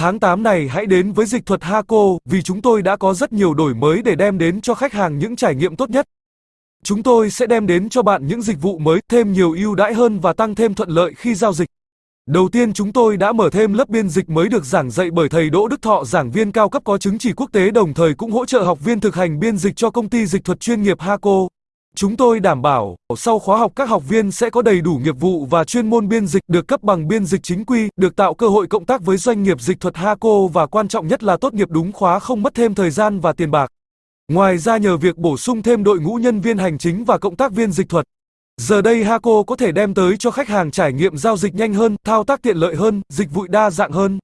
Tháng 8 này hãy đến với dịch thuật Haco vì chúng tôi đã có rất nhiều đổi mới để đem đến cho khách hàng những trải nghiệm tốt nhất. Chúng tôi sẽ đem đến cho bạn những dịch vụ mới, thêm nhiều ưu đãi hơn và tăng thêm thuận lợi khi giao dịch. Đầu tiên chúng tôi đã mở thêm lớp biên dịch mới được giảng dạy bởi thầy Đỗ Đức Thọ giảng viên cao cấp có chứng chỉ quốc tế đồng thời cũng hỗ trợ học viên thực hành biên dịch cho công ty dịch thuật chuyên nghiệp Haco. Chúng tôi đảm bảo, sau khóa học các học viên sẽ có đầy đủ nghiệp vụ và chuyên môn biên dịch được cấp bằng biên dịch chính quy, được tạo cơ hội cộng tác với doanh nghiệp dịch thuật Haco và quan trọng nhất là tốt nghiệp đúng khóa không mất thêm thời gian và tiền bạc. Ngoài ra nhờ việc bổ sung thêm đội ngũ nhân viên hành chính và cộng tác viên dịch thuật, giờ đây Haco có thể đem tới cho khách hàng trải nghiệm giao dịch nhanh hơn, thao tác tiện lợi hơn, dịch vụ đa dạng hơn.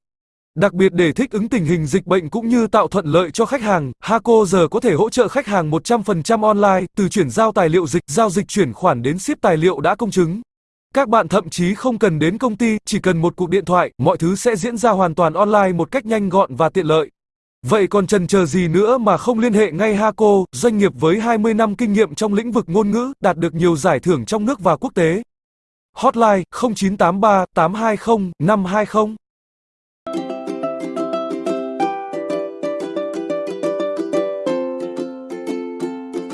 Đặc biệt để thích ứng tình hình dịch bệnh cũng như tạo thuận lợi cho khách hàng, Haco giờ có thể hỗ trợ khách hàng 100% online, từ chuyển giao tài liệu dịch, giao dịch chuyển khoản đến ship tài liệu đã công chứng. Các bạn thậm chí không cần đến công ty, chỉ cần một cuộc điện thoại, mọi thứ sẽ diễn ra hoàn toàn online một cách nhanh gọn và tiện lợi. Vậy còn chần chờ gì nữa mà không liên hệ ngay Haco, doanh nghiệp với 20 năm kinh nghiệm trong lĩnh vực ngôn ngữ, đạt được nhiều giải thưởng trong nước và quốc tế. Hotline 0983 820 520